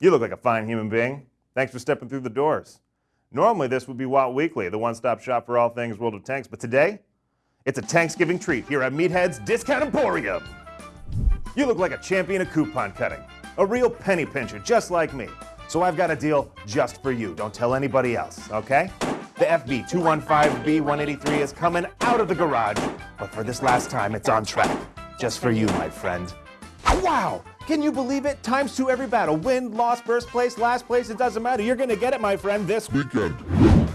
You look like a fine human being. Thanks for stepping through the doors. Normally, this would be WOT Weekly, the one stop shop for all things World of Tanks, but today, it's a Thanksgiving treat here at Meathead's Discount Emporium. You look like a champion of coupon cutting, a real penny pincher, just like me. So I've got a deal just for you. Don't tell anybody else, okay? The FV 215B183 is coming out of the garage, but for this last time, it's on track. Just for you, my friend. Wow! Can you believe it? Times two every battle. Win, loss, first place, last place, it doesn't matter. You're gonna get it, my friend, this Weekend.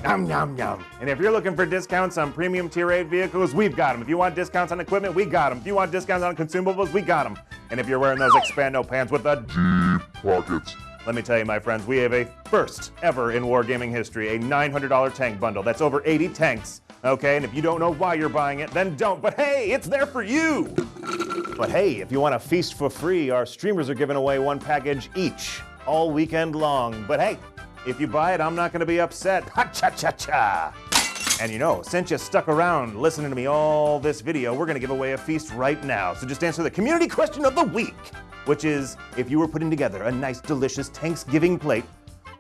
Yum, yum, yum. And if you're looking for discounts on premium tier 8 vehicles, we've got them. If you want discounts on equipment, we got them. If you want discounts on consumables, we got them. And if you're wearing those Expando pants with the Deep pockets. let me tell you, my friends, we have a first ever in wargaming history, a $900 tank bundle. That's over 80 tanks. Okay, and if you don't know why you're buying it, then don't. But hey, it's there for you. But hey, if you want to feast for free, our streamers are giving away one package each all weekend long. But hey, if you buy it, I'm not going to be upset. Ha cha cha cha. And you know, since you stuck around listening to me all this video, we're going to give away a feast right now. So just answer the community question of the week, which is if you were putting together a nice, delicious Thanksgiving plate,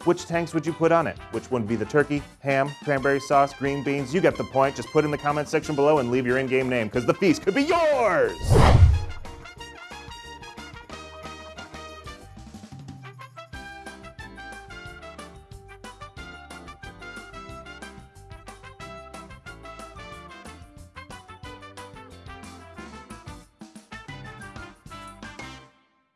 which tanks would you put on it? Which one would be the turkey, ham, cranberry sauce, green beans? You get the point. Just put in the comment section below and leave your in game name because the feast could be yours.